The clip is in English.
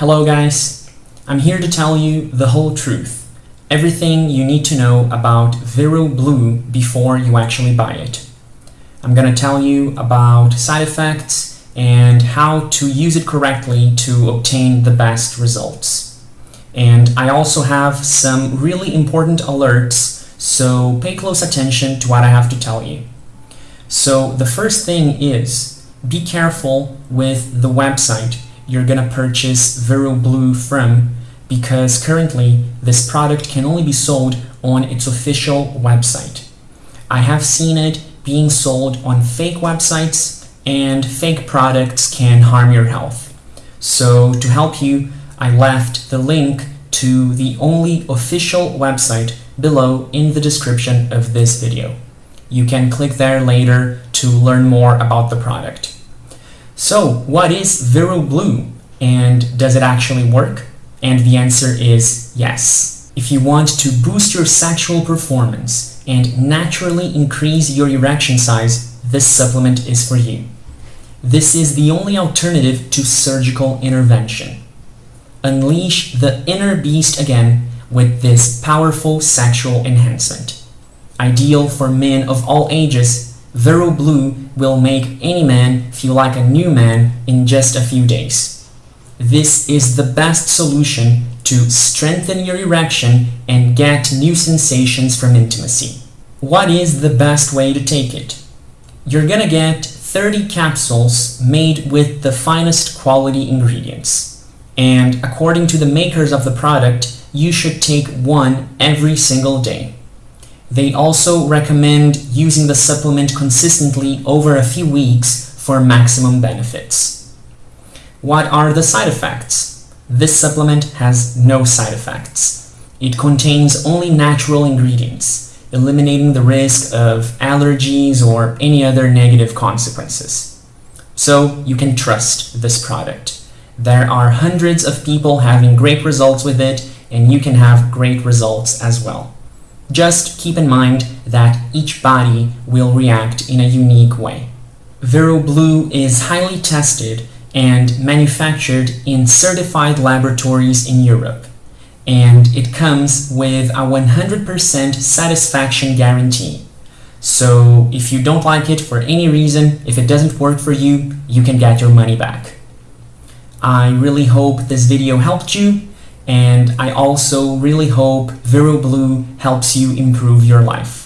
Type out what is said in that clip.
Hello guys, I'm here to tell you the whole truth. Everything you need to know about Vero Blue before you actually buy it. I'm gonna tell you about side effects and how to use it correctly to obtain the best results. And I also have some really important alerts, so pay close attention to what I have to tell you. So the first thing is, be careful with the website you're gonna purchase Vero Blue from because currently this product can only be sold on its official website. I have seen it being sold on fake websites and fake products can harm your health. So to help you, I left the link to the only official website below in the description of this video. You can click there later to learn more about the product. So what is Vero Blue and does it actually work? And the answer is yes. If you want to boost your sexual performance and naturally increase your erection size, this supplement is for you. This is the only alternative to surgical intervention. Unleash the inner beast again with this powerful sexual enhancement. Ideal for men of all ages, Vero Blue will make any man feel like a new man in just a few days. This is the best solution to strengthen your erection and get new sensations from intimacy. What is the best way to take it? You're gonna get 30 capsules made with the finest quality ingredients. And according to the makers of the product, you should take one every single day. They also recommend using the supplement consistently over a few weeks for maximum benefits. What are the side effects? This supplement has no side effects. It contains only natural ingredients, eliminating the risk of allergies or any other negative consequences. So you can trust this product. There are hundreds of people having great results with it, and you can have great results as well. Just keep in mind that each body will react in a unique way. Vero Blue is highly tested and manufactured in certified laboratories in Europe, and it comes with a 100% satisfaction guarantee. So if you don't like it for any reason, if it doesn't work for you, you can get your money back. I really hope this video helped you and I also really hope Vero Blue helps you improve your life.